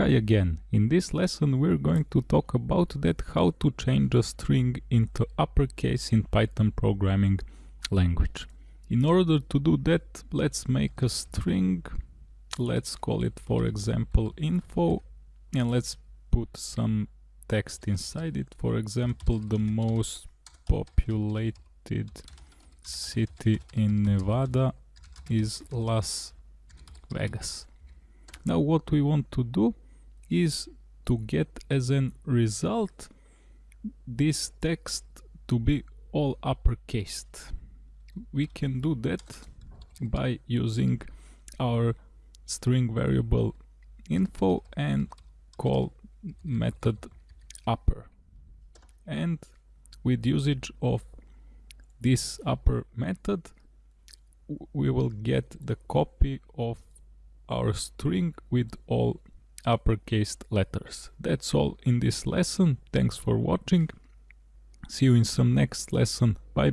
Hi again. In this lesson we're going to talk about that how to change a string into uppercase in Python programming language. In order to do that, let's make a string. Let's call it for example info and let's put some text inside it. For example, the most populated city in Nevada is Las Vegas. Now what we want to do is to get as an result this text to be all uppercased. We can do that by using our string variable info and call method upper. And with usage of this upper method we will get the copy of our string with all uppercase letters. That's all in this lesson. Thanks for watching. See you in some next lesson. Bye.